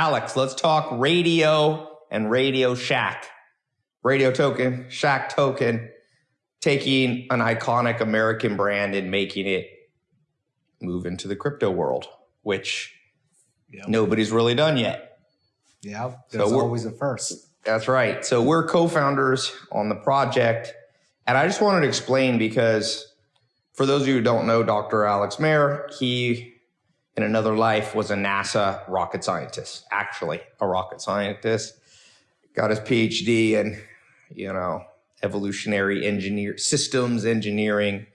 Alex, let's talk radio and Radio Shack. Radio token, Shack token, taking an iconic American brand and making it move into the crypto world, which Yep. nobody's really done yet. Yeah, there's we're- always a first. That's right. So we're co-founders on the project. And I just wanted to explain because for those of you who don't know Dr. Alex Mehr, he in another life was a NASA rocket scientist, actually a rocket scientist. Got his PhD in, you know, evolutionary engineer systems engineering.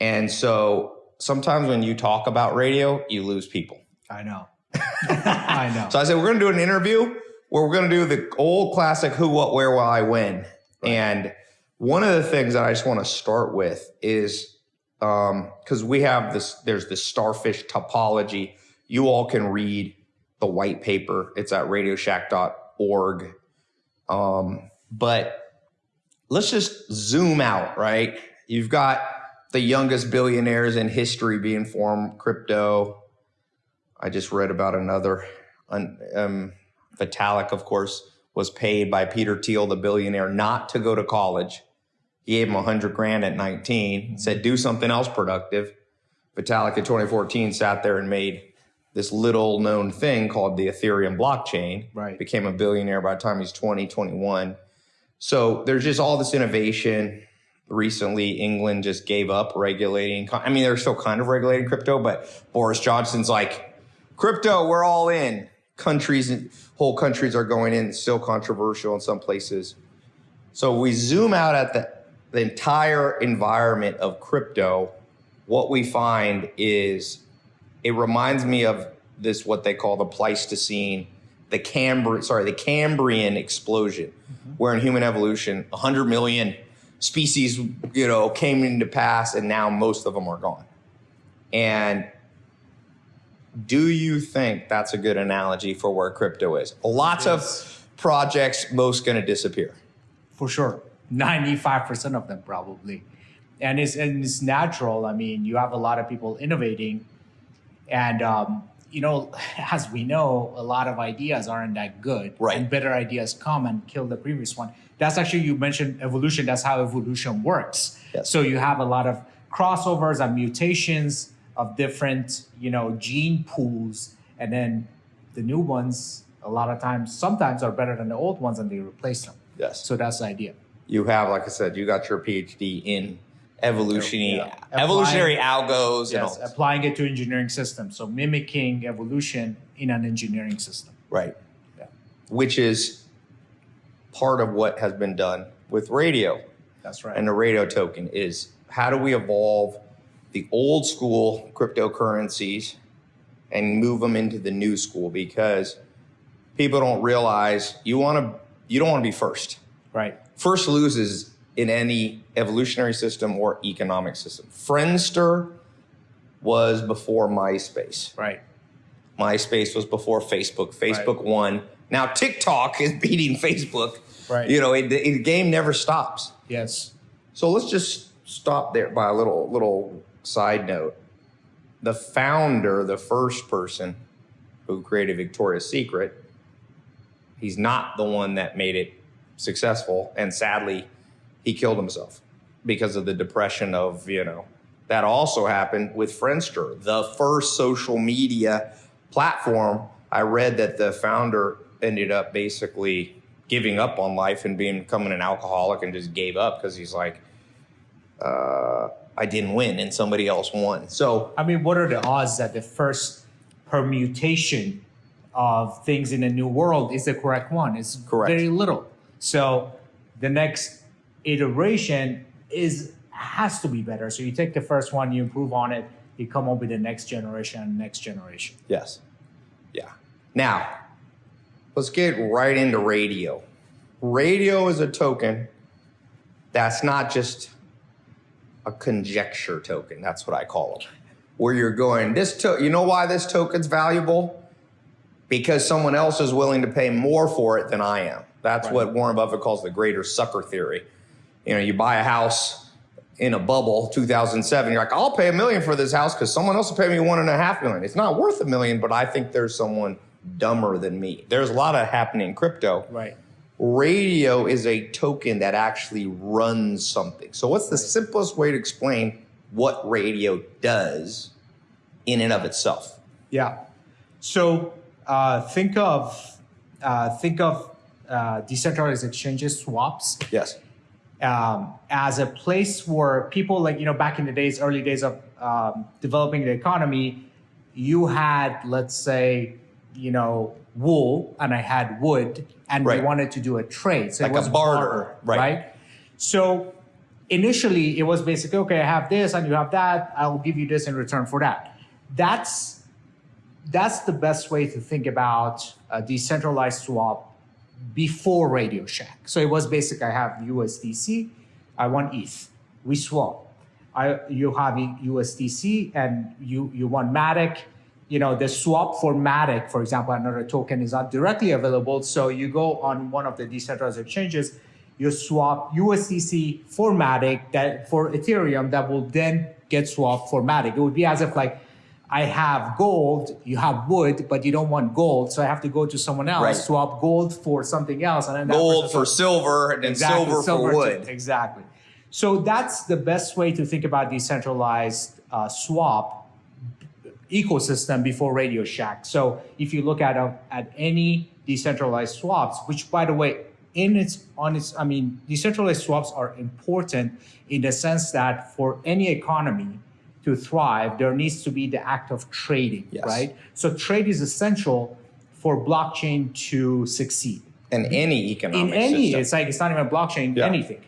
And so sometimes when you talk about radio, you lose people. I know. I know. So I said, we're going to do an interview where we're going to do the old classic who, what, where, why, when. And one of the things that I just want to start with is because we have this, there's this starfish topology. You all can read the white paper. It's at radioshack.org. Um, but let's just zoom out, right? You've got the youngest billionaires in history being formed crypto. I just read about another. Um, Vitalik, of course, was paid by Peter Thiel, the billionaire, not to go to college. He gave him a hundred grand at 19, said, do something else productive. Vitalik in 2014 sat there and made this little known thing called the Ethereum blockchain. Right. Became a billionaire by the time he's 20, 21. So there's just all this innovation. Recently, England just gave up regulating. I mean, they're still kind of regulating crypto, but Boris Johnson's like, crypto, we're all in. Countries, whole countries are going in. It's still controversial in some places. So we zoom out at the, the entire environment of crypto. What we find is it reminds me of this what they call the Pleistocene, the Cambrian, sorry, the Cambrian explosion, mm-hmm. where in human evolution, 100 million species, you know, came into pass, and now most of them are gone. And do you think that's a good analogy for where crypto is? Lots Yes. of projects, most going to disappear. for sure 95% of them probably. And it's and it's natural. I mean you have a lot of people innovating. And um, you know as we know a lot of ideas aren't that good. Right. and better ideas come and kill the previous one. That's actually you mentioned evolution. That's how evolution works. Yes. so you have a lot of crossovers and mutations of different you know gene pools. And then the new ones a lot of times sometimes are better than the old ones and they replace them. Yes. so that's the idea. You have, like I said, you got your PhD in evolutionary Yeah. Uh, evolutionary algos and all Yes, applying it to engineering systems. So mimicking evolution in an engineering system. Right. Yeah. Which is part of what has been done with radio That's right. and the radio token is how do we evolve the old school cryptocurrencies and move them into the new school because people don't realize you want to you don't want to be first. right. First loses in any evolutionary system or economic system. Friendster was before MySpace. Right. MySpace was before Facebook. Facebook won. Now TikTok is beating Facebook. Right. You know, it, the game never stops. Yes. So let's just stop there by a little little side note. The founder, the first person who created Victoria's Secret, he's not the one that made it successful, and sadly, he killed himself because of the depression of you know. That also happened with Friendster, the first social media platform. I read that the founder ended up basically giving up on life and being becoming an alcoholic and just gave up because he's like, uh, I didn't win and somebody else won. So I mean, what are the odds that the first permutation of things in a new world is the correct one? It's Correct. very little. So the next iteration is has to be better. So you take the first one, you improve on it, you come up with the next generation next generation. yes, yeah. Now let's get right into radio. Radio is a token that's not just a conjecture token. That's what I call it. Where you're going, this to- you know why this token's valuable? Because someone else is willing to pay more for it than I am. That's Right. what Warren Buffett calls the greater sucker theory. You know, you buy a house in a bubble, 2007. You're like, I'll pay a million for this house because someone else will pay me one and a half million. It's not worth a million, but I think there's someone dumber than me. There's a lot of happening in crypto. Right. Radio is a token that actually runs something. So, what's the simplest way to explain what radio does in and of itself? Yeah. So uh, think of uh, think of uh, decentralized exchanges, swaps, Yes. um, as a place where people like you know back in the days, early days of um, developing the economy, you had let's say you know wool and I had wood, and Right. we wanted to do a trade, so Like it a was barter, right. right? So initially, it was basically okay. I have this and you have that. I'll give you this in return for that. That's that's the best way to think about a decentralized swap before Radio Shack. So it was basic. I have USDC, I want ETH. We swap. I you have USDC and you you want Matic. You know the swap for Matic, for example, another token is not directly available. So you go on one of the decentralized exchanges, you swap USDC for Matic that for Ethereum that will then get swapped for Matic. It would be as if like I have gold, you have wood, but you don't want gold, so I have to go to someone else, Right. swap gold for something else, and then Gold for silver and Exactly, silver, for too. wood. Exactly. So that's the best way to think about decentralized uh, swap ecosystem before Radio Shack. So if you look at a, at any decentralized swaps, which by the way, in its on its, I mean, decentralized swaps are important in the sense that for any economy to thrive, there needs to be the act of trading, Yes. right? So trade is essential for blockchain to succeed And any economic in any system. it's like it's not even blockchain Yeah. anything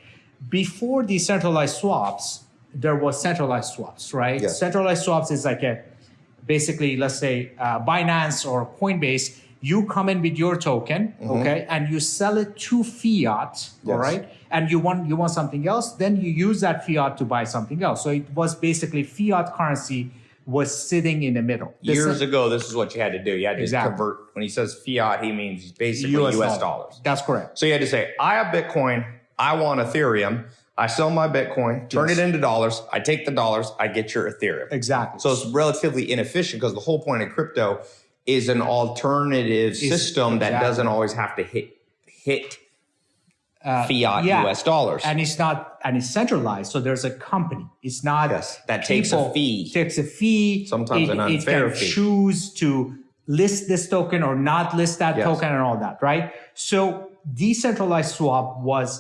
before decentralized swaps there was centralized swaps right Yes. centralized swaps is like a basically let's say uh, binance or coinbase you come in with your token mm-hmm. okay and you sell it to fiat all. Yes. right and you want you want something else then you use that fiat to buy something else so it was basically fiat currency was sitting in the middle This Years is- ago, this is what you had to do. You had to Exactly. convert. When he says fiat, he means basically US, dollars. that's correct So you had to say, I have Bitcoin. I want Ethereum. I sell my Bitcoin, turn Yes. it into dollars. I take the dollars. I get your Ethereum. exactly So it's relatively inefficient because the whole point of crypto is an alternative system that exactly. doesn't always have to hit hit Uh, fiat yeah. US dollars. and it's not and it's centralized so there's a company it's not Yes, that takes a fee. takes a fee Sometimes it, an it unfair can fee. choose to list this token or not list that Yes. token and all that right so decentralized swap was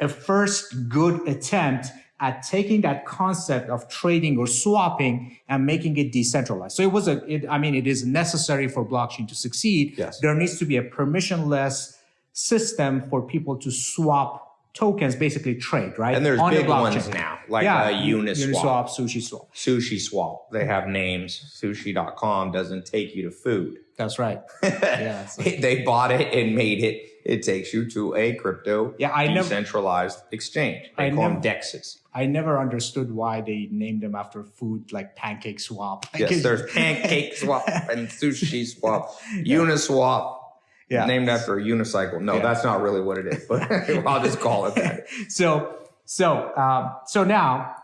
a first good attempt at taking that concept of trading or swapping and making it decentralized so it was a it, i mean it is necessary for blockchain to succeed Yes. there needs to be a permissionless system for people to swap tokens, basically trade, right? And there's On big ones now, like uh, Uniswap. Uniswap, Sushi Swap. Sushi Swap. They have names. Sushi.com doesn't take you to food. That's right. Yeah, so- they bought it and made it. It takes you to a crypto Yeah, I never- decentralized exchange. They I call never- them DEXs. I never understood why they named them after food like Pancake Swap. Yes, there's Pancake Swap and Sushi Swap, Uniswap, Yeah. named after a unicycle. No, Yeah. that's not really what it is, but I'll just call it that. so so um, so now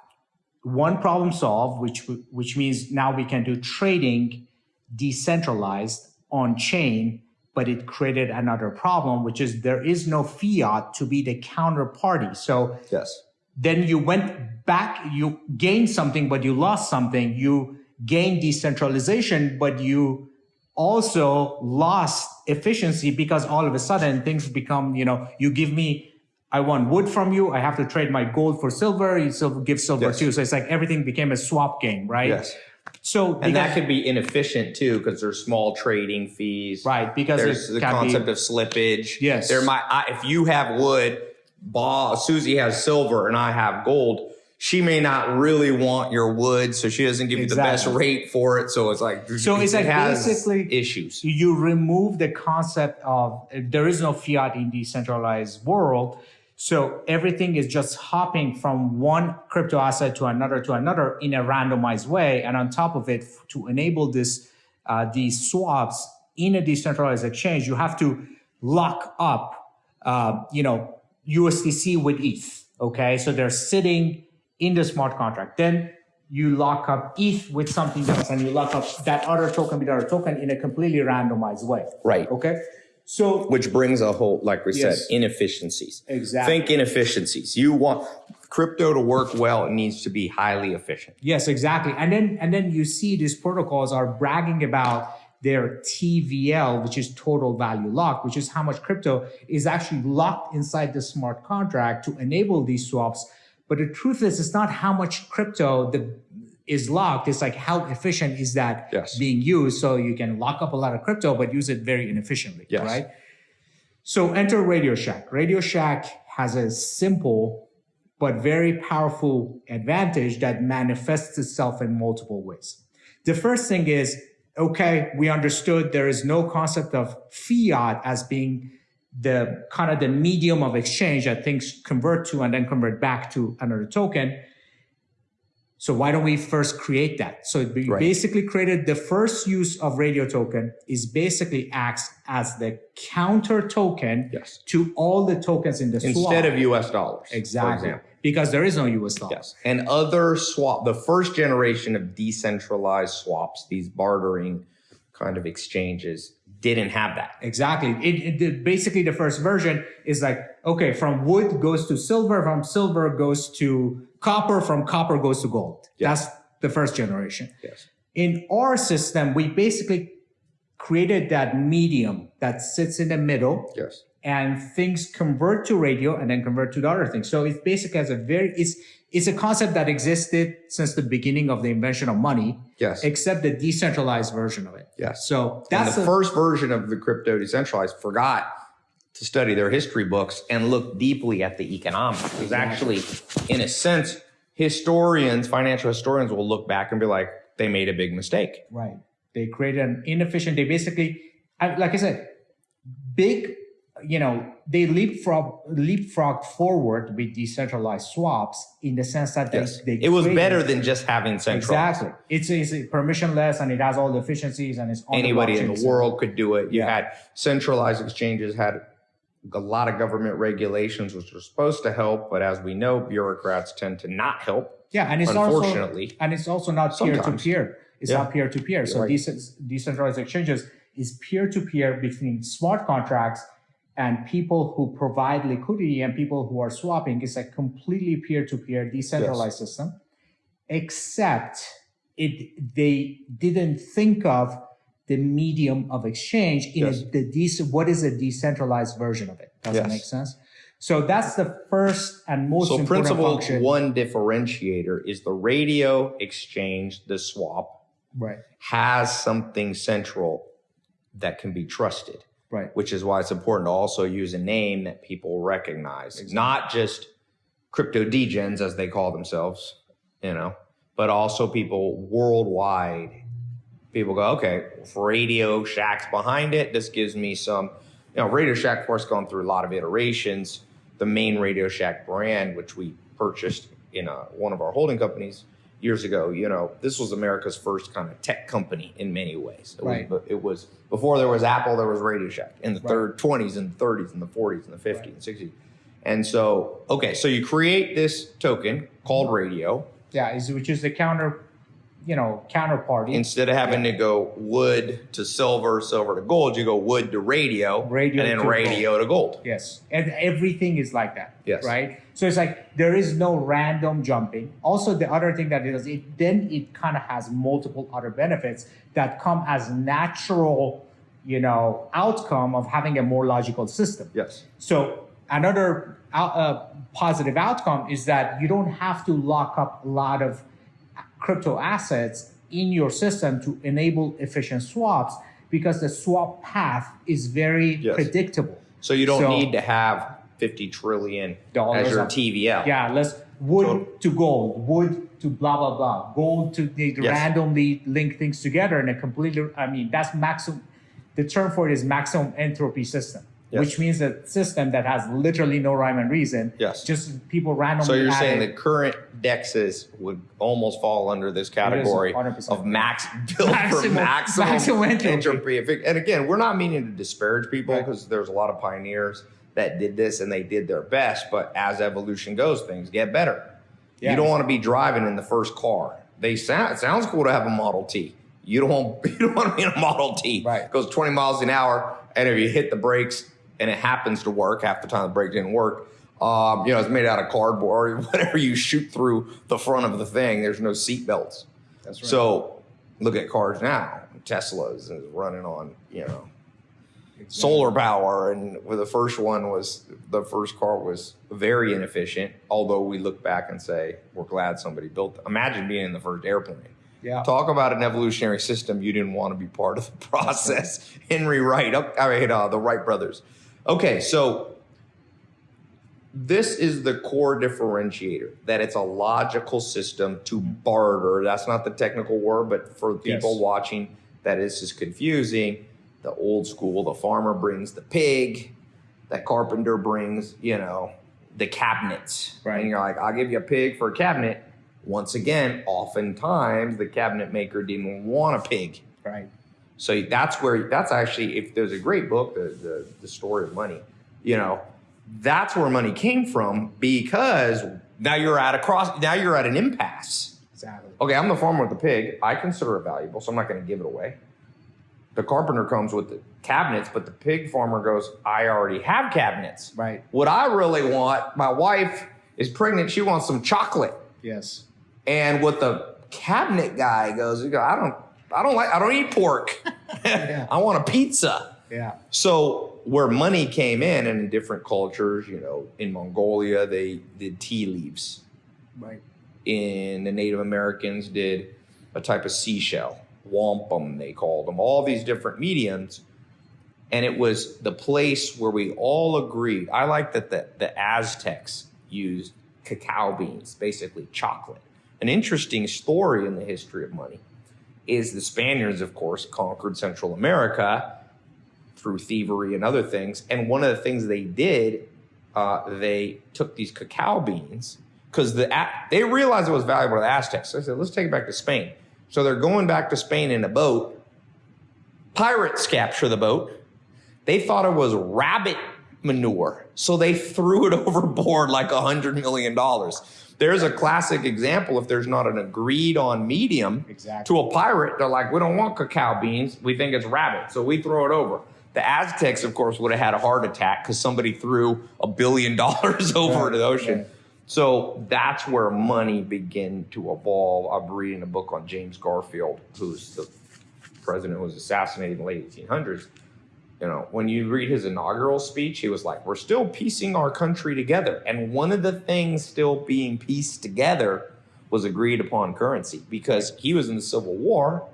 one problem solved, which which means now we can do trading decentralized on chain, but it created another problem, which is there is no fiat to be the counterparty. So Yes. then you went back, you gained something, but you lost something. You gained decentralization, but you also lost efficiency because all of a sudden things become, you know, you give me, I want wood from you. I have to trade my gold for silver. You still give silver Yes. too. So it's like everything became a swap game, right? Yes. So And that could be inefficient too, because there's small trading fees. right because There's the concept be, of slippage. Yes. There might I, if you have wood, Ba Susie has silver, and I have gold. She may not really want your wood, so she doesn't give you the best rate for it. So it's like So it's like basically- issues. you remove the concept of there is no fiat in the decentralized world so everything is just hopping from one crypto asset to another to another in a randomized way and on top of it to enable this uh, these swaps in a decentralized exchange you have to lock up uh, you know usdc with eth okay so they're sitting in the smart contract then you lock up ETH with something else and you lock up that other token with other token in a completely randomized way. Right. Okay. So Which brings a whole, like we Yes. said, inefficiencies. Exactly. Think inefficiencies. You want crypto to work well, it needs to be highly efficient. Yes, exactly. And then and then you see these protocols are bragging about their TVL, which is total value lock, which is how much crypto is actually locked inside the smart contract to enable these swaps. But the truth is, it's not how much crypto the, is locked. It's like how efficient is that Yes. being used. So you can lock up a lot of crypto, but use it very inefficiently, Yes. right? So enter Radio Shack. Radio Shack has a simple but very powerful advantage that manifests itself in multiple ways. The first thing is, okay, we understood there is no concept of fiat as being the kind of the medium of exchange that things convert to and then convert back to another token. So why don't we first create that? So we Right. basically created the first use of radio token is basically acts as the counter token Yes. to all the tokens in the swap. Instead of US dollars. exactly because there is no US dollars. Yes. And other swap, the first generation of decentralized swaps, these bartering kind of exchanges, didn't have that. Exactly. It, it- basically the first version is like okay, from wood goes to silver, from silver goes to copper, from copper goes to gold. Yes. That's the first generation. Yes. In our system, we basically created that medium that sits in the middle Yes. And things convert to radio and then convert to the other thing. So it basically has a very it's it's a concept that existed since the beginning of the invention of money, Yes. except the decentralized version of it. Yes. So And that's the a- first version of the crypto decentralized forgot to study their history books and look deeply at the economics. Because actually, in a sense, historians, financial historians will look back and be like, they made a big mistake. Right. They created an inefficient. They basically, like I said, big. You know, they leapfrog leapfrog forward with decentralized swaps in the sense that they, Yes. they It was better than just having central. Exactly. It's, it's permissionless and it has all the efficiencies and it's Anybody in the world could do it. You Yeah. had centralized exchanges, had a lot of government regulations, which were supposed to help, but as we know, bureaucrats tend to not help. Yeah, and it's also Unfortunately. and it's also not peer to peer. It's Yeah. not peer to peer. So right. these decentralized exchanges is peer to peer between smart contracts and people who provide liquidity and people who are swapping. is a completely peer to peer decentralized system, except it they didn't think of the medium of exchange in Yes. a, the dec- what is a decentralized version of it. Does that make sense? So that's the first and most So important principle function. one differentiator is the radio exchange, the swap, Right. has something central that can be trusted, Right. which is why it's important to also use a name that people recognize, not just crypto degens as they call themselves, you know, but also people worldwide. People go, okay, Radio Shack's behind it. This gives me some, you know, Radio Shack, of course, gone through a lot of iterations. The main Radio Shack brand, which we purchased in a, one of our holding companies years ago, you know, this was America's first kind of tech company in many ways. It Right. Was, it was before there was Apple, there was Radio Shack in the Right. third 20s and 30s and the 40s and the 50s and 60s. And so, okay, so you create this token called mm-hmm. radio Yeah, which is the counter, you know, counterparty. instead of having to go wood to silver, silver to gold, you go wood to radio, Radio and then to radio to gold. yes, and everything is like that. Yes. Right. So it's like there is no random jumping. Also, the other thing that it does, it then it kind of has multiple other benefits that come as natural, you know, outcome of having a more logical system. Yes. So another out, uh, positive outcome is that you don't have to lock up a lot of crypto assets in your system to enable efficient swaps because the swap path is very Yes. predictable. So you don't So- need to have 50 trillion Dollars as your TVL. Yeah, let's wood to gold, wood to blah blah blah, gold to they Yes. randomly link things together in a completely. I mean, that's maximum. The term for it is maximum entropy system, Yes. which means a system that has literally no rhyme and reason. Yes. just people randomly. So you're saying the current dexes would almost fall under this category 100%. of max built for Maximum- maximum, maximum entropy. entropy. And again, we're not meaning to disparage people Right. because there's a lot of pioneers that did this and they did their best. But as evolution goes, things get better. Yeah. You don't want to be driving in the first car they sound it sounds cool to have a Model T. You don't want you don't want to be in a Model T. Right. It goes 20 miles an hour, and if you hit the brakes and it happens to work, half the time the brake didn't work. Um, you know, it's made out of cardboard. or Whatever you shoot through the front of the thing, there's no seat belts. That's right. So look at cars now. Teslas is running on you know Exactly. solar power and the first one was the first car was very inefficient although we look back and say we're glad somebody built it. imagine being in the first airplane Yeah. talk about an evolutionary system you didn't want to be part of the process henry wright oh, i mean uh, the wright brothers okay so this is the core differentiator that it's a logical system to barter that's not the technical word but for people Yes. watching that is just confusing the old school the farmer brings the pig that carpenter brings you know the cabinets Right. and you're like i'll give you a pig for a cabinet once again oftentimes the cabinet maker didn't want a pig Right. So that's where that's actually if there's a great book, the, the the story of money, you know, that's where money came from because now you're at a cross now you're at an impasse. Exactly. Okay, I'm the farmer with the pig. I consider it valuable, so I'm not going to give it away. The carpenter comes with the cabinets, but the pig farmer goes, I already have cabinets. Right. What I really want, my wife is pregnant, she wants some chocolate. Yes. And what the cabinet guy goes, he goes, I don't I don't like I don't eat pork. Yeah. I want a pizza. Yeah. So where money came in and in different cultures, you know, in Mongolia they did tea leaves. Right. In the Native Americans did a type of seashell, wampum they called them, all these different mediums. And it was the place where we all agreed. I like that the, the Aztecs used cacao beans, basically chocolate. An interesting story in the history of money is the Spaniards, of course, conquered Central America through thievery and other things. And one of the things they did, uh, they took these cacao beans because the they realized it was valuable to the Aztecs. So they said, let's take it back to Spain. So they're going back to Spain in a boat. Pirates capture the boat. They thought it was rabbit manure. So they threw it overboard like a hundred million dollars. There's a classic example if there's not an agreed on medium Exactly. to a pirate, they're like, we don't want cacao beans. We think it's rabbit. So we throw it over. The Aztecs, of course, would have had a heart attack because somebody threw a billion dollars over Right, the ocean. right. So that's where money began to evolve. I'm reading a book on James Garfield, who's the president who was assassinated in the late 1800s. You know, when you read his inaugural speech, he was like, We're still piecing our country together. And one of the things still being pieced together was agreed upon currency because he was in the Civil War,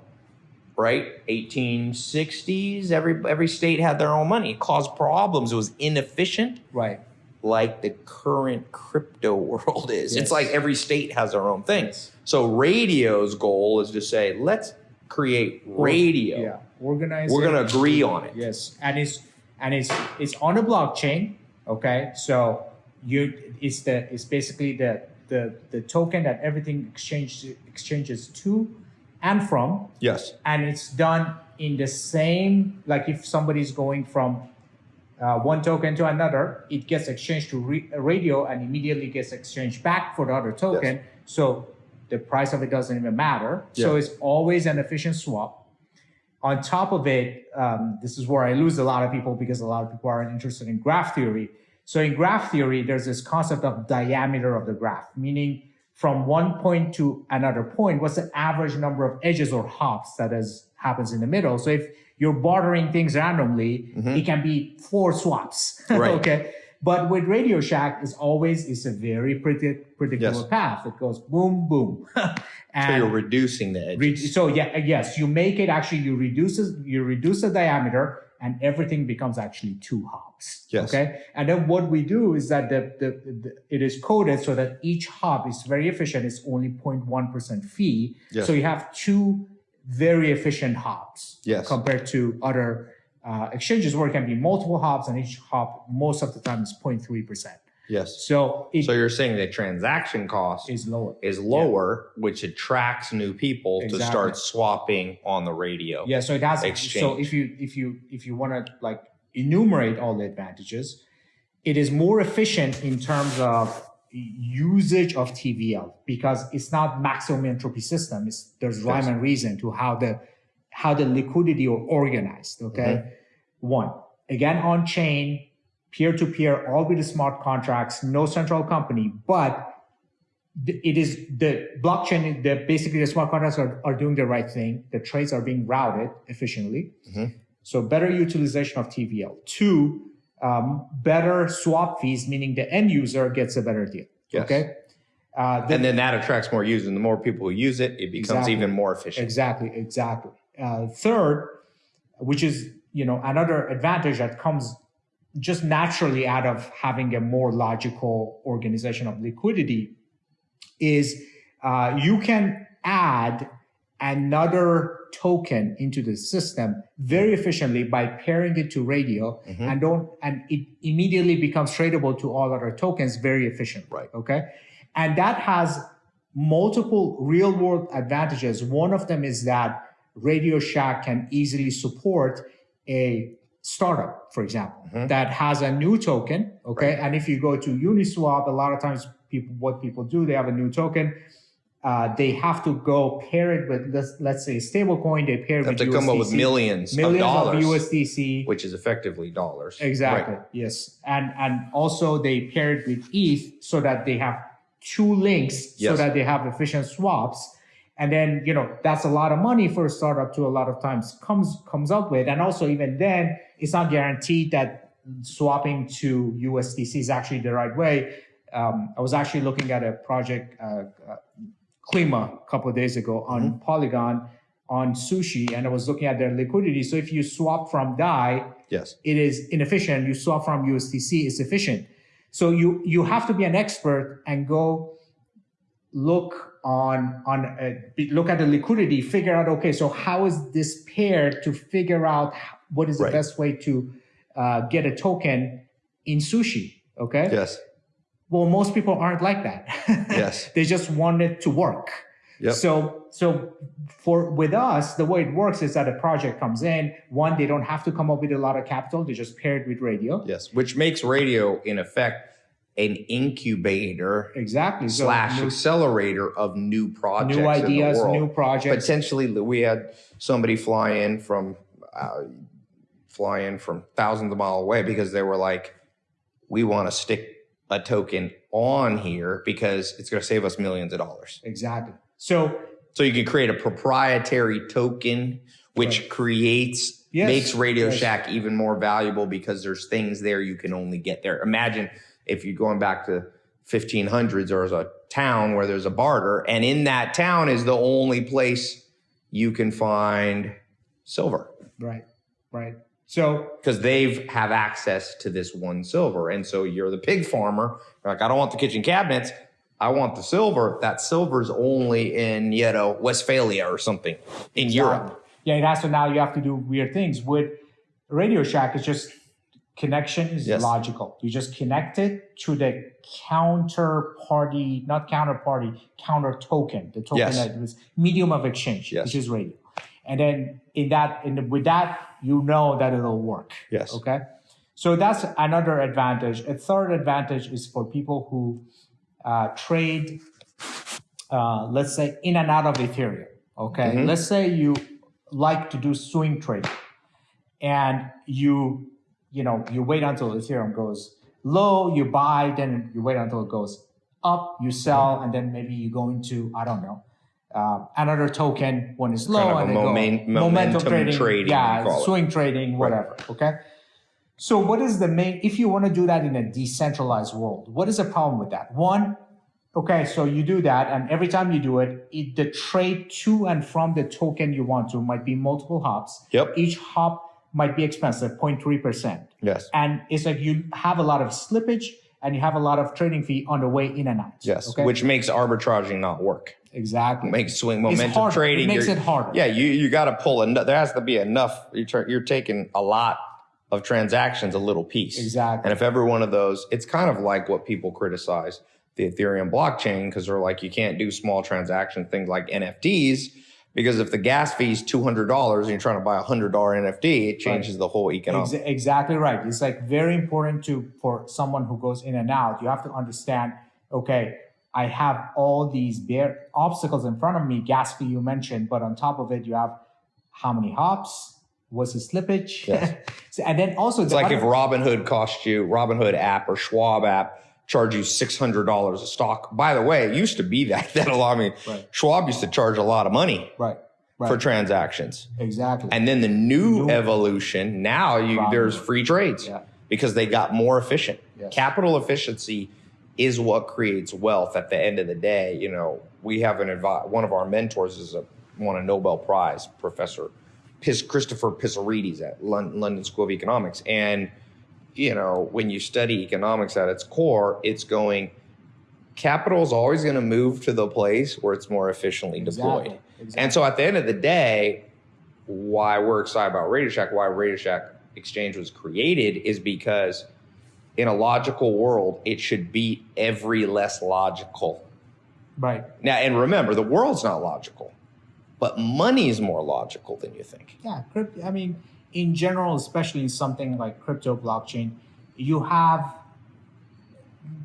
right? 1860s, every every state had their own money. It caused problems. It was inefficient, Right. like the current crypto world is. Yes. It's like every state has their own thing. Yes. So radio's goal is to say, let's create radio. Yeah. Organize. We're gonna agree on it. Yes, and it's and it's it's on a blockchain. Okay, so you it's the it's basically the the the token that everything exchanges exchanges to and from, Yes. and it's done in the same like if somebody's going from uh, one token to another, it gets exchanged to re- radio and immediately gets exchanged back for the other token. Yes. So the price of it doesn't even matter. So it's always an efficient swap. On top of it, um, this is where I lose a lot of people because a lot of people aren't interested in graph theory. So in graph theory, there's this concept of diameter of the graph, meaning from one point to another point, what's the average number of edges or hops that is happens in the middle? So if you're bartering things randomly, it can be four swaps. Right. okay. But with Radio Shack, it's always it's a very predict, predictable Yes. path. It goes boom, boom. So you're reducing the. Re- so yeah, uh, yes, you make it actually you reduce it- you reduce the diameter and everything becomes actually two hops. Yes. Okay. And then what we do is that the, the, the it is coded so that each hop is very efficient. It's only 0.1% fee. Yes. So you have two very efficient hops Yes. compared to other uh, exchanges where it can be multiple hops and each hop most of the time is 0.3%. yes. So So you're saying the transaction cost is lower. is lower, which attracts new people to start swapping on the radio. Yeah, so it has. So if you if you if you want to like enumerate all the advantages, it is more efficient in terms of usage of TVL because it's not maximum entropy system. It's, there's rhyme and reason to how the how the liquidity are organized. Okay, one again on chain, peer to peer, all with the smart contracts, no central company, but it is the blockchain. The basically the smart contracts are, are doing the right thing. The trades are being routed efficiently. So better utilization of TVL. Two, um, better swap fees, meaning the end user gets a better deal. Yes. Okay. Uh, And then that attracts more users. And the more people who use it, it becomes Exactly. even more efficient. Exactly, exactly. Uh, third, which is you know another advantage that comes just naturally out of having a more logical organization of liquidity, is uh, you can add another token into the system very efficiently by pairing it to radio Mm-hmm. and don't and it immediately becomes tradable to all other tokens very efficiently Right. okay and that has multiple real world advantages one of them is that radio shack can easily support a startup for example that has a new token okay and if you go to uniswap a lot of times people what people do they have a new token uh, they have to go pair it with let's, let's say stablecoin they pair it They have with to come up with millions, millions of dollars, USDC which is effectively dollars. Exactly. Right. Yes. And and also they pair it with ETH so that they have two links so that they have efficient swaps. And then, you know, that's a lot of money for a startup to a lot of times comes comes up with. And also even then, it's not guaranteed that swapping to USDC is actually the right way. Um, I was actually looking at a project, uh, uh, Klima, a couple of days ago on Polygon on sushi, and I was looking at their liquidity. So if you swap from DAI, Yes. it is inefficient. You swap from USDC, it's efficient. So you you have to be an expert and go look on on uh, be- look at the liquidity, figure out okay, so how is this paired to figure out what is the Right. best way to uh, get a token in sushi? Okay. Yes. Well, most people aren't like that. Yes. they just want it to work. Yep. So, so for with us, the way it works is that a project comes in. One, they don't have to come up with a lot of capital; they just pair it with radio. Yes. Which makes radio, in effect, an incubator Exactly. So slash new, accelerator of new projects, new ideas, new projects. Potentially, we had somebody fly in from uh, fly in from thousands of mile away because they were like, "We want to stick a token on here because it's going to save us millions of dollars." Exactly. So So you can create a proprietary token, which Right. creates Yes, makes Radio yes. Shack even more valuable because there's things there you can only get there. Imagine if you're going back to 1500s, there was a town where there's a barter, and in that town is the only place you can find silver right, right. So because they've have access to this one silver. And so you're the pig farmer. You're like, I don't want the kitchen cabinets. I want the silver. That silver's only in, you know, Westphalia or something in Europe. yeah, it has to now. You have to do weird things with Radio Shack. It's just connection is Yes. logical. You just connect it to the counterparty, not counterparty, counter token, the token Yes. that was medium of exchange, Yes. which is radio. And then in that, in the, with that, you know that it'll work. Yes. Okay. So that's another advantage. A third advantage is for people who uh, trade, uh, let's say, in and out of Ethereum. Okay. Mhm. Let's say you like to do swing trading and you, you know, you wait until Ethereum goes low, you buy, then you wait until it goes up, you sell, and then maybe you go into, I don't know, uh, another token when it's low Kind of and then momen- go momentum trading, you yeah, it. swing trading, whatever. Okay. So, what is the main, if you want to do that in a decentralized world, what is the problem with that? One, okay, so you do that, and every time you do it, it the trade to and from the token you want to might be multiple hops. Yep. Each hop might be expensive, 0.3%. Yes. And it's like you have a lot of slippage and you have a lot of trading fee on the way in and out. Yes. Okay. Which makes arbitraging not work. exactly. Makes swing momentum trading. It makes you're- it harder. Yeah, you you got to pull enough. There has to be enough. You're, you're taking a lot of transactions, a little piece. Exactly. And if every one of those, it's kind of like what people criticize the Ethereum blockchain because they're like, you can't do small transaction things like NFTs because if the gas fee is two hundred dollars and you're trying to buy a hundred dollar NFT, it changes the whole economics. Ex- exactly right. It's like very important to for someone who goes in and out. You have to understand okay, I have all these bare obstacles in front of me, gas fee you mentioned, but on top of it, you have how many hops, what's the slippage? Yes. so, and then also It's like if Robinhood cost you, Robinhood app or Schwab app charge you $600 a stock. By the way, it used to be that. That allowed me. Right. Schwab used to charge a lot of money right, right, for transactions. exactly. And then the new, New- evolution, now you, there's free trades Yeah. because they got more efficient. Yes. Capital efficiency is what creates wealth at the end of the day. You know, we have an advi- one of our mentors is a won a Nobel Prize, Professor Pis- Christopher Pissarides at Lon- London School of Economics. And, you know, when you study economics at its core, it's going, capital is always going to move to the place where it's more efficiently deployed. Exactly, exactly. And so at the end of the day, why we're excited about Radio Shack, why Radio Shack Exchange was created is because in a logical world, it should beat every less logical. right. Now, and remember, the world's not logical, but money is more logical than you think. Yeah. I mean, in general, especially in something like crypto blockchain, you have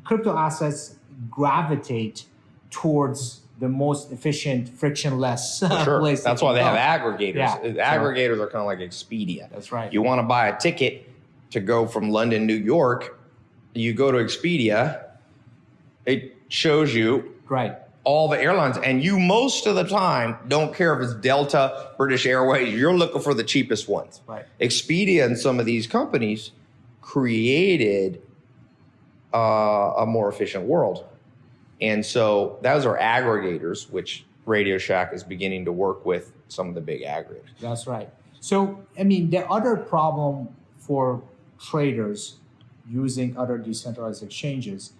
crypto assets gravitate towards the most efficient, frictionless Sure. place. That's why they go. have aggregators. Yeah. Uh, aggregators are kind of like Expedia. That's right. You want to buy a ticket to go from London, New York, you go to Expedia, it shows you right. All the airlines, and you most of the time don't care if it's Delta, British Airways, you're looking for the cheapest ones. Right. Expedia and some of these companies created uh, a more efficient world. And so those are aggregators, which Radio Shack is beginning to work with some of the big aggregators. That's right. So, I mean, the other problem for traders using other decentralized exchanges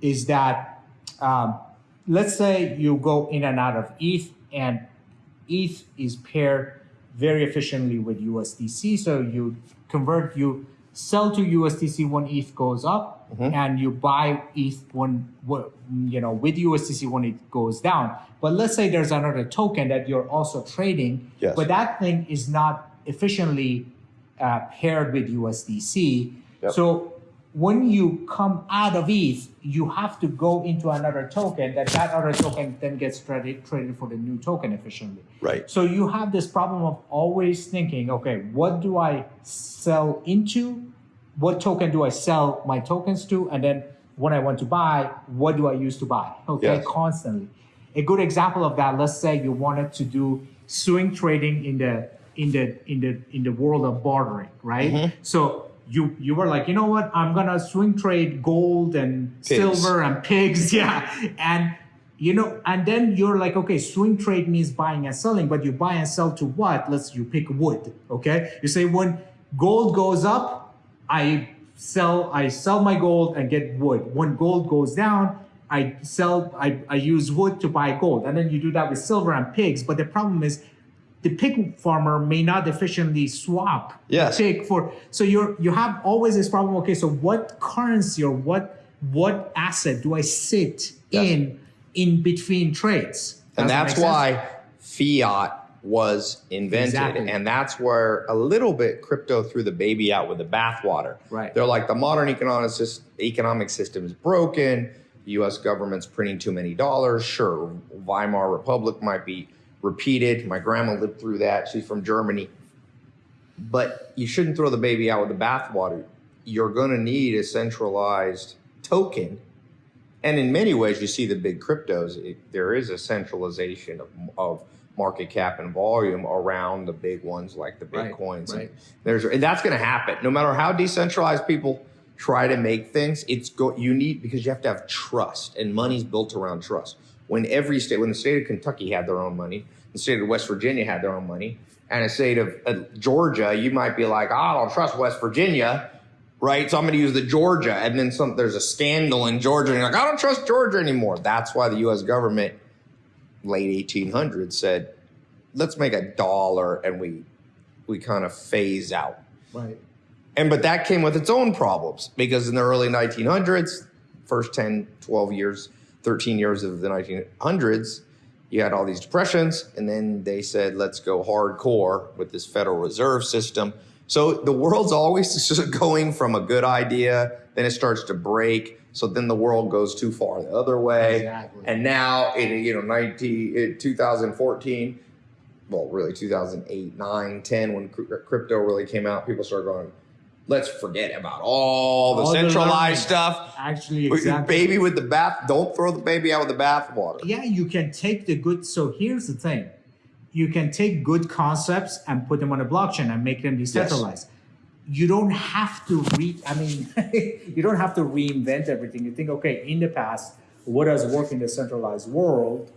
is that, um, let's say you go in and out of ETH, and ETH is paired very efficiently with USDC. So you convert, you sell to USDC when ETH goes up, and you buy ETH when you know with USDC when it goes down. But let's say there's another token that you're also trading, Yes. but that thing is not efficiently uh, paired with USDC. Yep. So when you come out of ETH, you have to go into another token that that other token then gets traded, traded for the new token efficiently. Right. So you have this problem of always thinking, okay, what do I sell into? What token do I sell my tokens to? And then when I want to buy, what do I use to buy? Okay, Yes. constantly. A good example of that, let's say you wanted to do swing trading in the in the in the in the world of bartering, right? Mm-hmm. So you you were like, you know what? I'm gonna swing trade gold and Pigs. silver and pigs, yeah. And you know, and then you're like, okay, swing trade means buying and selling, but you buy and sell to what? Let's you pick wood. Okay. You say when gold goes up, I sell I sell my gold and get wood. When gold goes down, I sell I, I use wood to buy gold. And then you do that with silver and pigs. But the problem is the pig farmer may not efficiently swap Yes. pig for so you're you have always this problem okay so what currency or what what asset do i sit Yes. in in between trades And that that's sense? why fiat was invented. Exactly. And that's where a little bit crypto threw the baby out with the bathwater. Right. They're like the modern economic, economic system is broken. The US government's printing too many dollars. Sure, Weimar Republic might be repeated. My grandma lived through that. She's from Germany. But you shouldn't throw the baby out with the bathwater. You're going to need a centralized token and in many ways, you see the big cryptos. It, there is a centralization of, of market cap and volume around the big ones like the Right, bitcoins. right. And there's and that's going to happen no matter how decentralized people try to make things. It's go you need because you have to have trust, and money's built around trust. When every state, when the state of Kentucky had their own money, the state of West Virginia had their own money, and a state of uh, Georgia, you might be like, "Oh, I don't trust West Virginia right? So I'm going to use the Georgia, and then some. There's a scandal in Georgia, and you're like, I don't trust Georgia anymore. That's why the U.S. government, late 1800s, said, let's make a dollar, and we we kind of phase out. right And but that came with its own problems because in the early 1900s, first 10, 12 years, 13 years of the 1900s, you had all these depressions, and then they said, let's go hardcore with this Federal Reserve System. So the world's always just going from a good idea, then it starts to break. So then the world goes too far the other way. Exactly. And now in you know 19 2014, well really 2008, 9, 10 when crypto really came out, people started going, let's forget about all the All centralized learning. stuff. Actually, exactly. baby with the bath. Don't throw the baby out with the bathwater. yeah, you can take the good. So here's the thing: you can take good concepts and put them on a blockchain and make them decentralized. You don't have to re. I mean, you don't have to reinvent everything. You think, okay, in the past, what has worked in the centralized world,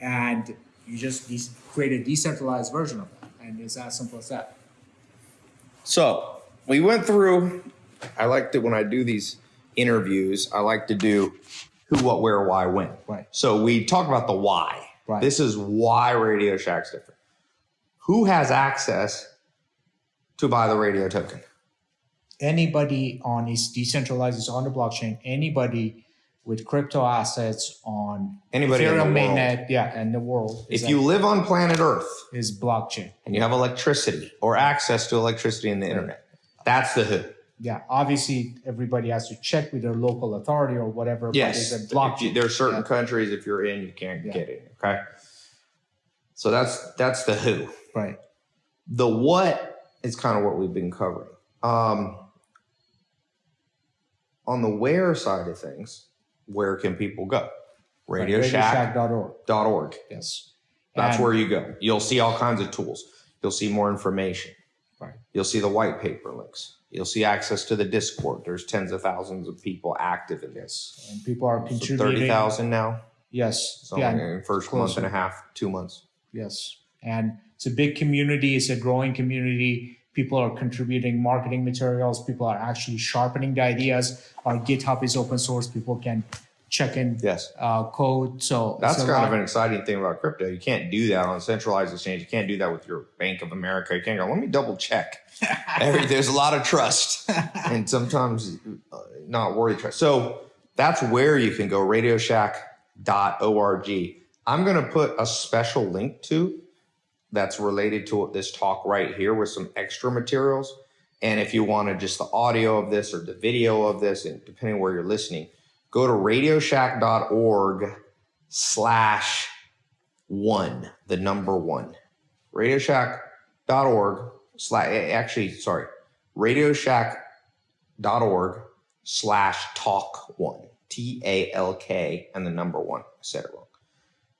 and you just create a decentralized version of that, and it's as simple as that. So we went through. I like to when I do these interviews. I like to do who, what, where, why, when. Right. So we talk about the why. Right. This is why Radio Shack's different. Who has access to buy the radio token? anybody on is decentralized is on the blockchain anybody with crypto assets on Anybody in the Ethereum world. mainnet yeah and the world is If you live on planet Earth is blockchain and you have electricity or access to electricity in the internet, that's the who. yeah obviously everybody has to check with their local authority or whatever Yes, but it's a If you- there are certain Yeah. countries if you're in, you can't Yeah. get it. Okay, so that's that's the who. right The what is kind of what we've been covering. Um, on the where side of things, where can people go? RadioShack.org. radioshack.org yes That's And- where you go. You'll see all kinds of tools. You'll see more information. Right. You'll see the white paper links. You'll see access to the Discord. There's tens of thousands of people active in this. and people are So contributing Thirty thousand now. yes So yeah, in the first month closer. and a half, two months. Yes. And it's a big community, it's a growing community. People are contributing marketing materials, people are actually sharpening the ideas. Our GitHub is open source, people can check in Yes. uh, code. So That's kind of an exciting thing about crypto. You can't do that on a centralized exchange. You can't do that with your Bank of America. You can't go, let me double check. Every, there's a lot of trust and sometimes uh, not worthy trust. So that's where you can go, radioshack.org. I'm going to put a special link to that's related to this talk right here with some extra materials. And if you wanted just the audio of this or the video of this, and depending where you're listening, go to radioshack.org slash one, the number one. Radioshack.org slash, actually, sorry, radioshack.org slash talk one, T A L K, and the number one. I said it wrong.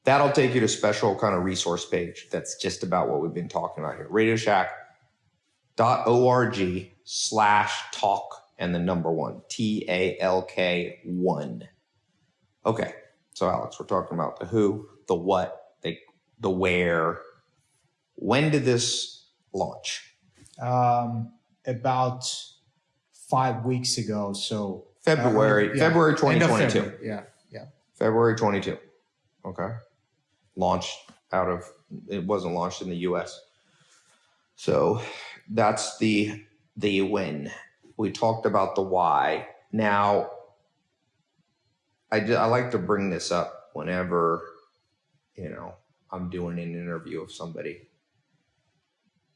That'll take you to special kind of resource page that's just about what we've been talking about here. Radioshack.org slash talk and the number one, T A L K one. Okay. So Alex, we're talking about the who, the what, the the where. When did this launch? um, about five weeks ago. So February, uh, yeah, February 2022. February, Yeah, yeah. February 22. Okay. Launched out of, it wasn't launched in the US. So that's the, the when. We talked about the why. Now, I, I like to bring this up whenever, you know, I'm doing an interview of somebody.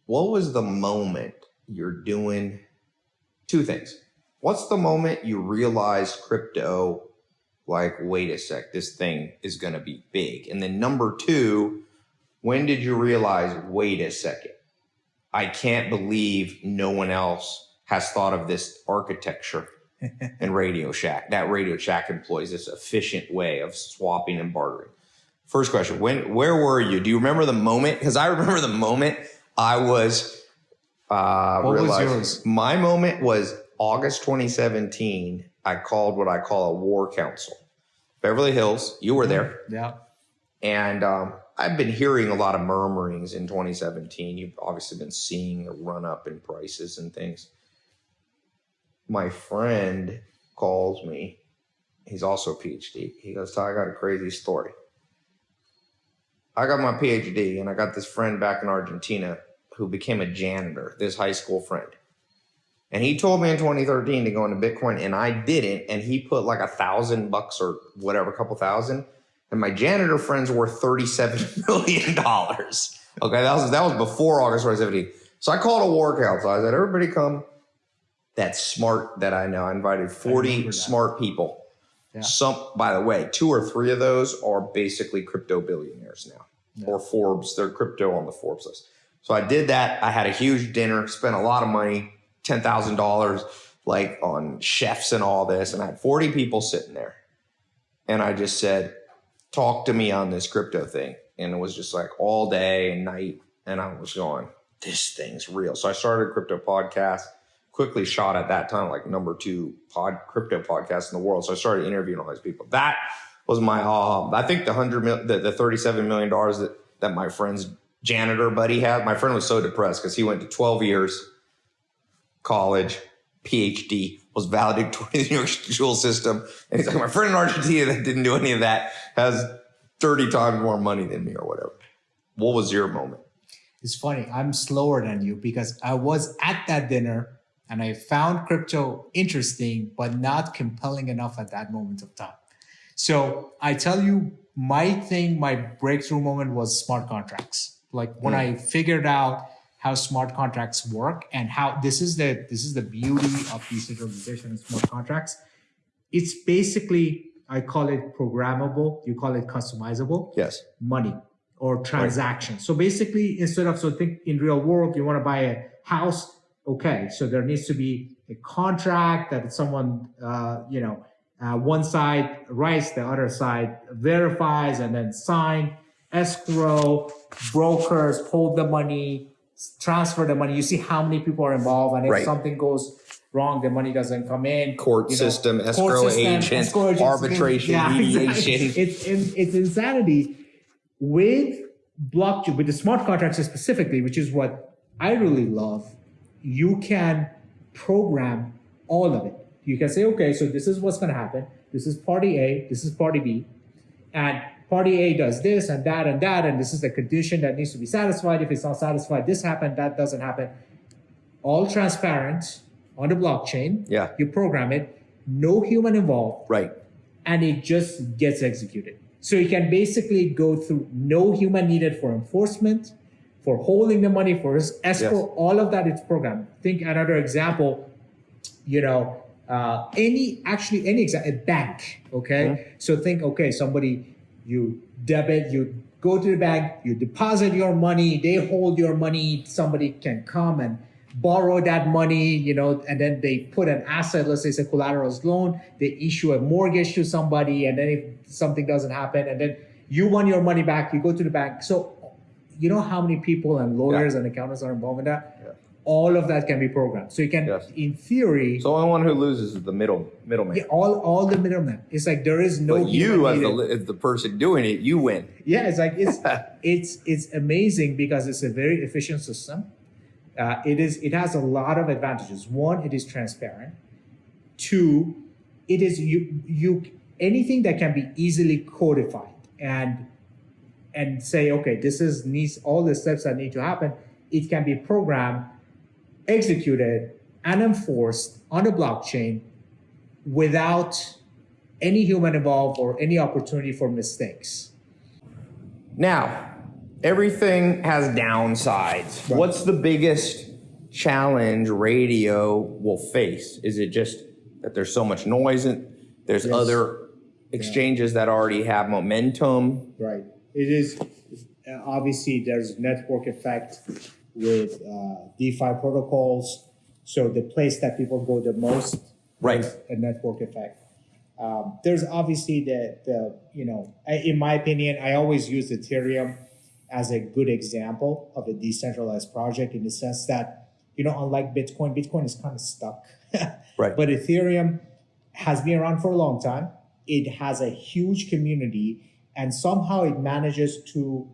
What was the moment you're doing two things? What's the moment you realized crypto like, wait a sec, this thing is going to be big. And then number two, when did you realize, wait a second, I can't believe no one else has thought of this architecture in Radio Shack. That Radio Shack employs this efficient way of swapping and bartering. First question, when, where were you? Do you remember the moment? Because I remember the moment I was, uh, What was yours? My moment was August 2017. I called what I call a war council. Beverly Hills, you were there. Yeah. And um, I've been hearing a lot of murmurings in 2017. You've obviously been seeing a run up in prices and things. My friend calls me. He's also a PhD. He goes, I got a crazy story. I got my PhD and I got this friend back in Argentina who became a janitor, this high school friend. And he told me in 2013 to go into Bitcoin, and I didn't. And he put like a thousand bucks or whatever, a couple thousand. And my janitor friends were $37 million. Okay, that was that was before August 2017. So I called a war council. I said, everybody come that's smart that I know. I invited 40 remember that. smart people. Yeah. Some, by the way, two or three of those are basically crypto billionaires now, Yeah. or Forbes. They're crypto on the Forbes list. So I did that. I had a huge dinner, spent a lot of money, ten thousand dollars, like on chefs and all this, and I had forty people sitting there, and I just said, "Talk to me on this crypto thing," and it was just like all day and night, and I was going, "This thing's real." So I started a crypto podcast quickly shot at that time like number two pod crypto podcast in the world. So I started interviewing all these people. That was my uh, I think the hundred mil, the, the thirty seven million dollars that that my friend's janitor buddy had. My friend was so depressed because he went to twelve years college, PhD, was valedictorian in the New York school system, and he's like, my friend in Argentina that didn't do any of that has thirty times more money than me or whatever. What was your moment? It's funny. I'm slower than you because I was at that dinner and I found crypto interesting, but not compelling enough at that moment of time. So I tell you, my thing, my breakthrough moment was smart contracts. Like when I hmm. figured out how smart contracts work and how this is the this is the beauty of decentralization and smart contracts. It's basically I call it programmable. You call it customizable Yes. money or transaction. So basically, instead of so think in real world, you want to buy a house. Okay, so there needs to be a contract that someone, uh, you know, uh, one side writes, the other side verifies, and then sign. Escrow brokers hold the money, transfer the money. You see how many people are involved, and if Right. something goes wrong, the money doesn't come in. Court You know, system, court escrow system, agent, escrow agents, arbitration, yeah, mediation. exactly. It's in, it's insanity with blockchain, with the smart contracts specifically, which is what I really love. You can program all of it. You can say, okay, so this is what's going to happen. This is party A. This is party B, and party A does this and that and that, and this is the condition that needs to be satisfied. If it's not satisfied, this happened, that doesn't happen. All transparent on the blockchain. Yeah. You program it, no human involved Right. and it just gets executed. So you can basically go through no human needed for enforcement, for holding the money, for escrow, Yes. all of that it's programmed. Think another example, you know, uh, any actually any example, a bank, okay? So think, okay, somebody you debit, you go to the bank, you deposit your money, they hold your money, somebody can come and borrow that money, you know, and then they put an asset, let's say it's a collaterals loan, they issue a mortgage to somebody, and then if something doesn't happen, and then you want your money back, you go to the bank. So you know how many people and lawyers and accountants are involved in that? Yeah. All of that can be programmed. So you can, Yes. in theory, So the only one who loses is the middle middleman. yeah, all all the middlemen. It's like there is no but you, as the, as the person doing it, you win. yeah it's like it's it's it's amazing because it's a very efficient system uh, it is it has a lot of advantages one it is transparent two it is you you anything that can be easily codified and and say okay this is needs all the steps that need to happen it can be programmed executed and enforced on the blockchain without any human involved or any opportunity for mistakes Now, everything has downsides. Right. What's the biggest challenge radio will face? Is it just that there's so much noise and there's Yes. other exchanges that already have momentum? Right. It is obviously there's network effect with uh, DeFi protocols. So the place that people go the most, Right. a network effect. Um, there's obviously the the you know in my opinion I always use Ethereum as a good example of a decentralized project in the sense that you know unlike Bitcoin, Bitcoin is kind of stuck. Right. But Ethereum has been around for a long time. It has a huge community, and somehow it manages to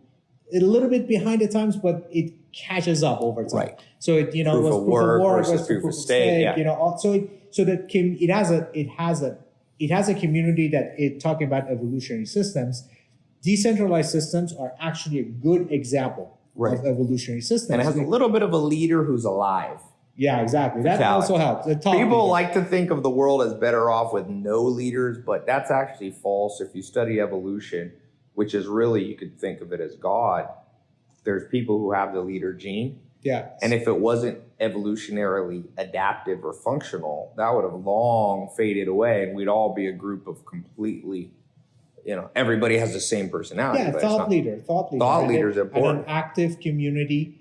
a little bit behind the times, but it catches up over time. Right. So it you know Proof was of proof work of work was proof proof of of stake, stake. yeah. You know, so it, so that can it has a it has a it has a community that it talking about evolutionary systems. Decentralized systems are actually a good example Right. of evolutionary systems. And it has a little bit of a leader who's alive. Yeah, exactly. That also helps. People leader. like to think of the world as better off with no leaders, but that's actually false. If you study evolution, which is really, you could think of it as God, there's people who have the leader gene. Yeah. And if it wasn't evolutionarily adaptive or functional, that would have long faded away and we'd all be a group of completely, you know, everybody has the same personality. yeah, thought leader, thought leader. Thought leader's and important. an active community.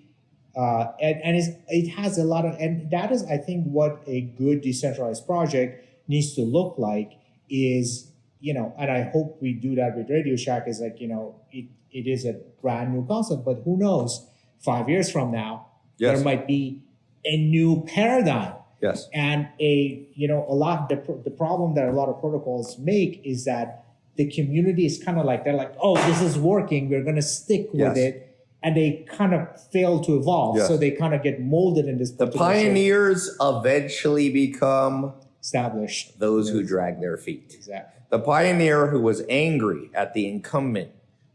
Uh, and and it has a lot of, and that is, I think, what a good decentralized project needs to look like is, you know, and I hope we do that with Radio Shack is like, you know, it, it is a brand new concept, but who knows, five years from now, Yes. there might be a new paradigm Yes. and a you know a lot the, the problem that a lot of protocols make is that the community is kind of like they're like oh this is working we're going to stick with Yes. it and they kind of fail to evolve Yes. so they kind of get molded in this The shape pioneers eventually become established those who drag their feet. exactly The pioneer who was angry at the incumbent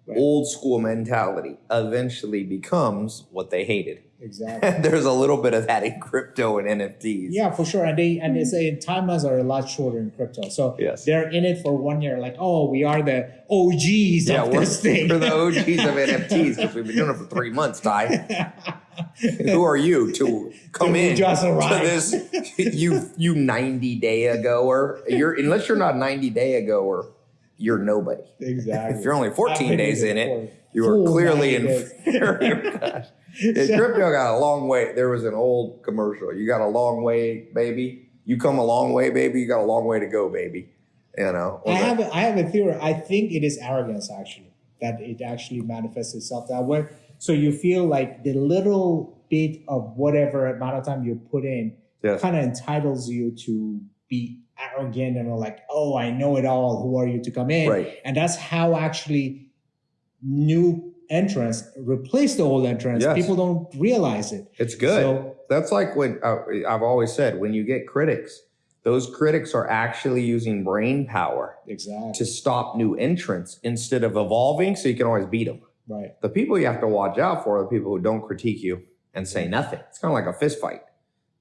Right. old school mentality eventually becomes what they hated. Exactly there's a little bit of that in crypto and NFTs. yeah for sure and they and they hmm. say timelines are a lot shorter in crypto so Yes. they're in it for one year like oh we are the og's Yeah, of we're, this thing we're the OGs of NFTs because we've been doing it for three months, Ty. Who are you to come To in just to arrive. this? You you ninety day agoer. You're unless you're not ninety day agoer, you're nobody. exactly If you're only 14 been days in it, you are full clearly 90 in. days. Gosh. Yeah, crypto got a long way. There was an old commercial. You got a long way, baby. You come a long way, baby. You got a long way to go, baby. You know. I have a, I have a theory. I think it is arrogance actually that it actually manifests itself that way. So you feel like the little bit of whatever amount of time you put in Yes. kind of entitles you to be arrogant and like, oh, I know it all. Who are you to come in? Right. And that's how actually new entrants replace the old entrants. Yes. People don't realize it. It's good. So That's like when uh, I've always said when you get critics, those critics are actually using brain power exactly to stop new entrants instead of evolving so you can always beat them. right. The people you have to watch out for are the people who don't critique you and say nothing. It's kind of like a fist fight.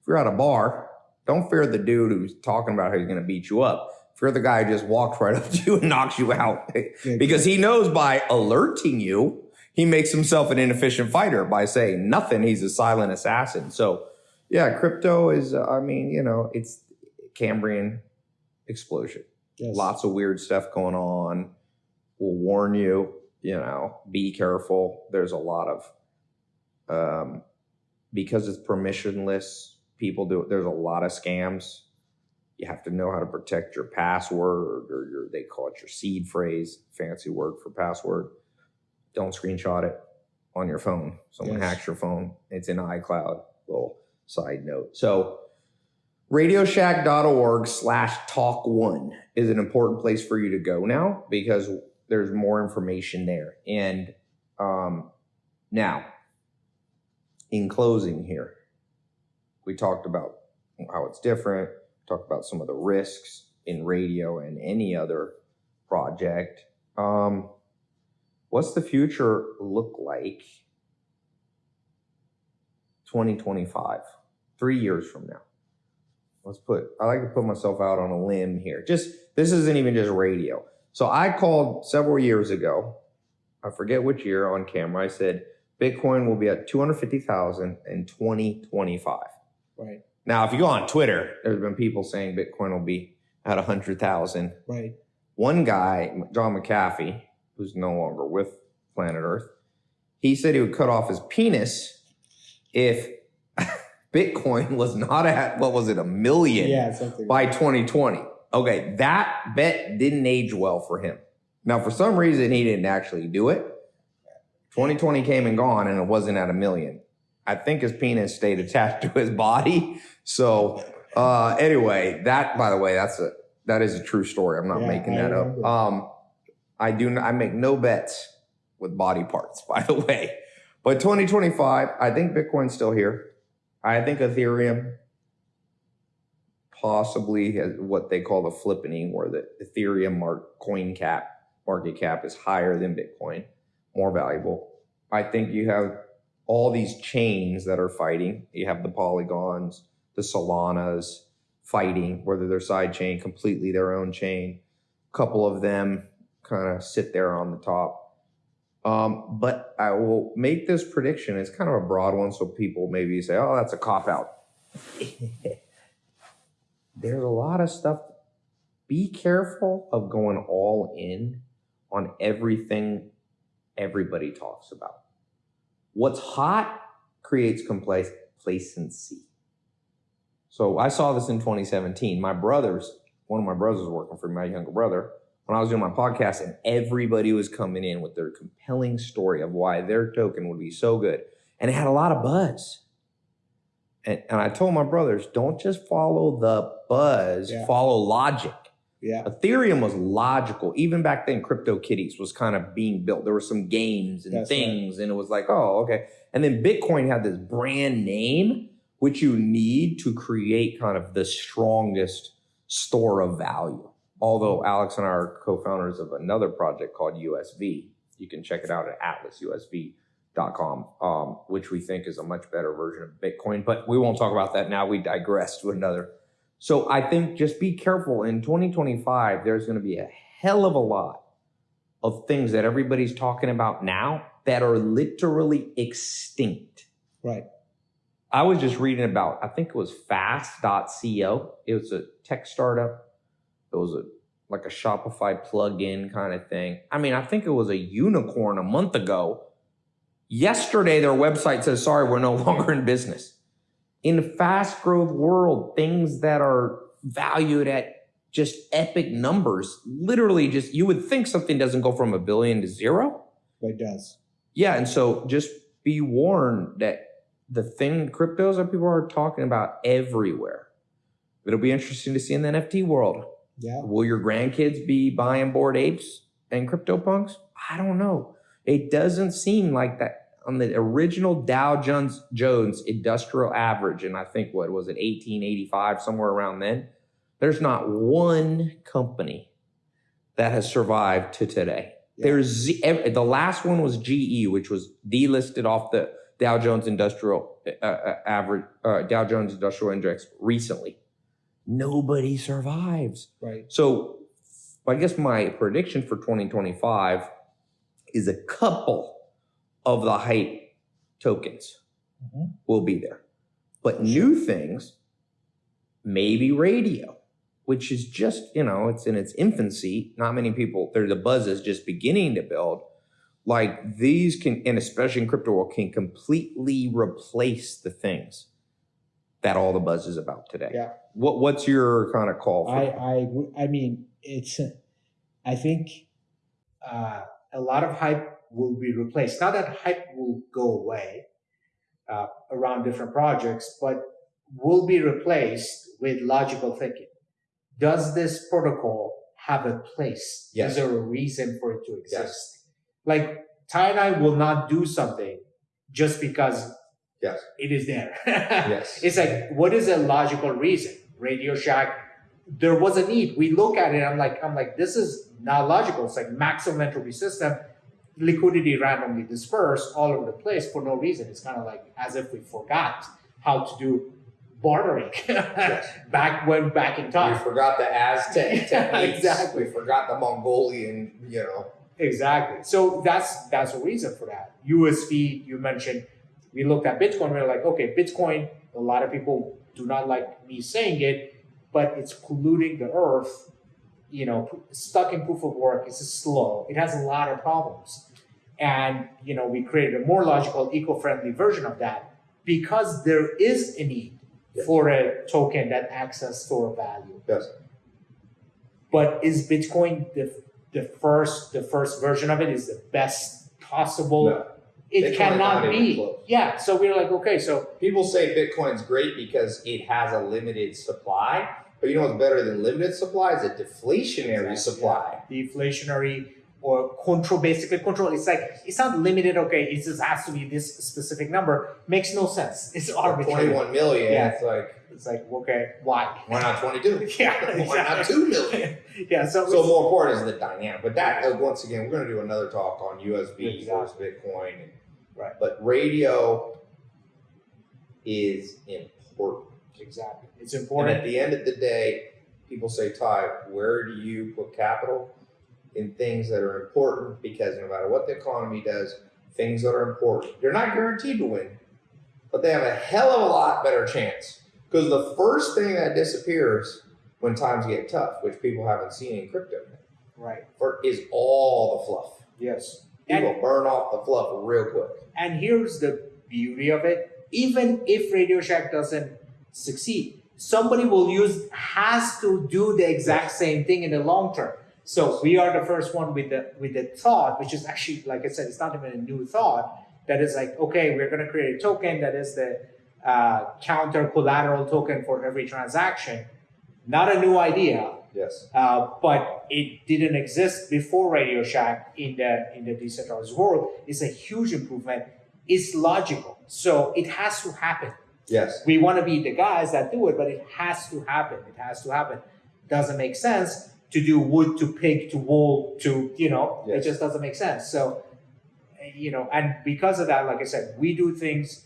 If you're at a bar, don't fear the dude who's talking about how he's going to beat you up. Fear the guy who just walks right up to you and knocks you out because he knows by alerting you, he makes himself an inefficient fighter. By saying nothing, he's a silent assassin. So, yeah, crypto is, uh, I mean, you know, it's Cambrian explosion. Yes. Lots of weird stuff going on. We'll warn you, you know, be careful. There's a lot of, um, because it's permissionless, people do, there's a lot of scams. You have to know how to protect your password or your, they call it your seed phrase, fancy word for password. Don't screenshot it on your phone. Someone Yes. hacks your phone. It's in iCloud. Little side note. So, radioshack.org slash talk one is an important place for you to go now because there's more information there. And um, now, in closing here, we talked about how it's different, talked about some of the risks in radio and any other project. Um, what's the future look like 2025, three years from now? let's put i like to put myself out on a limb here just this isn't even just radio so i called several years ago i forget which year on camera i said bitcoin will be at 250000 in 2025 Right. now if you go on twitter there's been people saying bitcoin will be at 100000 Right. one guy john mcafee who's no longer with planet earth he said he would cut off his penis if bitcoin was not at what was it a million Yeah. Something. by 2020. Okay, that bet didn't age well for him. Now, for some reason, he didn't actually do it. 2020 came and gone, and it wasn't at a million. I think his penis stayed attached to his body. So, uh, anyway, that by the way, that's a that is a true story. I'm not Yeah, making I that up. Um, I do. n- I make no bets with body parts, by the way. But 2025, I think Bitcoin's still here. I think Ethereum possibly has what they call the flippening, where the Ethereum mark coin cap market cap is higher than Bitcoin, more valuable. I think you have all these chains that are fighting. You have the Polygons, the Solanas fighting, whether they're side chain, completely their own chain. A couple of them kind of sit there on the top. Um, but I will make this prediction. It's kind of a broad one, so people maybe say, "Oh, that's a cop out." There's a lot of stuff. Be careful of going all in on everything everybody talks about. What's hot creates complacency. So I saw this in 2017. My brothers, one of my brothers was working for me, my younger brother, when I was doing my podcast, and everybody was coming in with their compelling story of why their token would be so good. And it had a lot of buzz. And, and I told my brothers, don't just follow the buzz, Yeah. follow logic. Yeah. Ethereum was logical. Even back then, CryptoKitties was kind of being built. There were some games and That's right. things, and it was like, oh, okay. And then Bitcoin had this brand name, which you need to create kind of the strongest store of value. Although Alex and I are co-founders of another project called USV. You can check it out at atlasusv.com, um, which we think is a much better version of Bitcoin. But we won't talk about that now. We digress to another so I think just be careful. In 2025, there's going to be a hell of a lot of things that everybody's talking about now that are literally extinct. Right. I was just reading about, I think it was fast.co. It was a tech startup. It was a like a Shopify plug-in kind of thing. I mean, I think it was a unicorn a month ago. Yesterday, their website says, sorry, we're no longer in business in a fast growth world, things that are valued at just epic numbers, literally just you would think something doesn't go from a billion to zero. But it does. Yeah. And so just be warned that the thing cryptos that people are talking about everywhere. It'll be interesting to see in the NFT world. Yeah. Will your grandkids be buying bored apes and crypto punks? I don't know. It doesn't seem like that on the original Dow Jones Jones Industrial Average, and I think what was it, 1885, somewhere around then. There's not one company that has survived to today. Yeah. There's Z- the last one was GE, which was delisted off the Dow Jones Industrial uh, uh, Average, uh, Dow Jones Industrial Index recently. Nobody survives. Right. So I guess my prediction for 2025 is a couple of the hype tokens Mhm. will be there. But new things, maybe radio, which is just, you know, it's in its infancy. Not many people, there the buzz is just beginning to build. Like these can, and especially in crypto world, can completely replace the things that all the buzz is about today. Yeah. What what's your kind of call for I, I, I mean, it's, I think uh, a lot of hype will be replaced. Not that hype will go away uh, around different projects, but will be replaced with logical thinking. Does this protocol have a place? Yes. Is there a reason for it to exist? Yes. Like, Ty and I will not do something just because Yes. it is there. Yes. It's like, what is a logical reason? Radio Shack, there was a need. We look at it, I'm like, I'm like, this is not logical. It's like maximum entropy system, liquidity randomly dispersed all over the place for no reason. It's kind of like as if we forgot how to do bartering back when back in We time. forgot the Aztec techniques. exactly. We forgot the Mongolian, you know. Exactly. So that's that's a reason for that. USV, you mentioned, we looked at Bitcoin, we are like, okay, Bitcoin, a lot of people do not like me saying it, but it's polluting the earth. You know, stuck in proof of work, it's slow. It has a lot of problems. And, you know, we created a more logical, eco-friendly version of that because there is a need Yes. for a token that acts as store of value. Yes. But is Bitcoin the the first the first version of it is the best possible? No. It Bitcoin cannot be. Yeah. So we're like, okay, so People say Bitcoin's great because it has a limited supply. But you know what's better than limited supply is a deflationary Exactly, supply. deflationary or control basically control. It's like it's not limited. Okay, it just has to be this specific number. Makes no sense. It's arbitrary. 21 million. Yeah. It's like, It's like okay, why? why not 22? Yeah, Why not 2 million? yeah. So, So more important is the dynamic. But that, uh, once again, we're going to do another talk on USV Exactly. versus Bitcoin. Right. But radio is important. Exactly. It's And at the end of the day, people say, Ty, where do you put capital? in things that are important because no matter what the economy does, things that are important, they're not guaranteed to win, but they have a hell of a lot better chance. Because the first thing that disappears when times get tough, which people haven't seen in crypto, Right. for- is all the fluff. Yes. People burn off the fluff real quick. And here's the beauty of it. Even if Radio Shack doesn't succeed, somebody will use has to do the exact same thing in the long term. So we are the first one with the with the thought, which is actually, like I said, it's not even a new thought. That is like, okay, we're gonna create a token that is the uh, counter collateral token for every transaction. Not a new idea, Yes. uh, but it didn't exist before Radio Shack in the in the decentralized world. It's a huge improvement. It's logical, so it has to happen. Yes. We want to be the guys that do it, but it has to happen. It has to happen. Doesn't make sense to do wood to pig to wool to you know. It just doesn't make sense. So you know, and because of that, like I said, we do things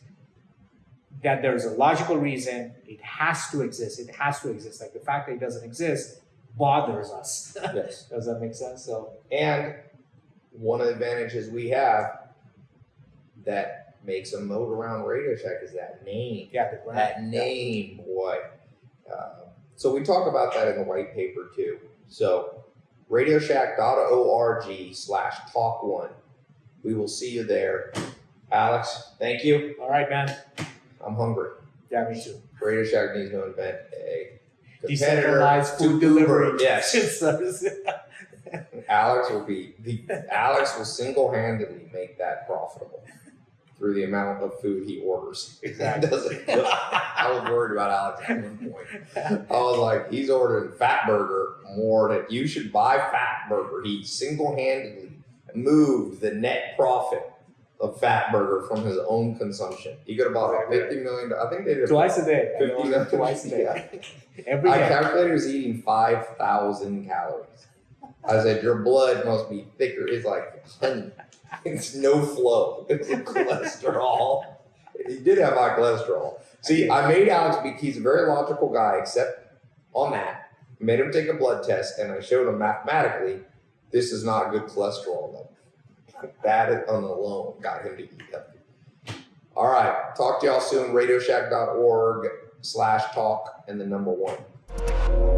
that there's a logical reason. It has to exist. It has to exist. Like the fact that it doesn't exist bothers us. Yes. Does that make sense? So And one of the advantages we have that makes a moat around Radio Shack is that name. yeah, the brand. That name, boy. Uh, so we talk about that in the white paper too. So radioshack.org slash talk one. We will see you there. Alex, thank you. All right, man. I'm hungry. Yeah, me too. Radio Shack needs to invent a Decentralized food delivery. Yes. Alex will be the Alex will single handedly make that profitable through the amount of food he orders. Exactly. I was worried about Alex at one point. I was like, he's ordering Fat Burger more than you should buy Fat Burger. He single handedly moved the net profit of Fat Burger from his own consumption. He could have bought a fifty million. I think they did Twice a day. I fifty know, million. Twice a day. Yeah. Every I day. calculated he was eating 5,000 calories. I said, Your blood must be thicker. It's like. It's no flow. It's cholesterol. He did have high cholesterol. See, I made Alex be, he's a very logical guy, except on that. Made him take a blood test, and I showed him mathematically this is not good cholesterol level. That alone got him to eat healthy. All right. Talk to y'all soon. Radioshack.org slash talk and the number one.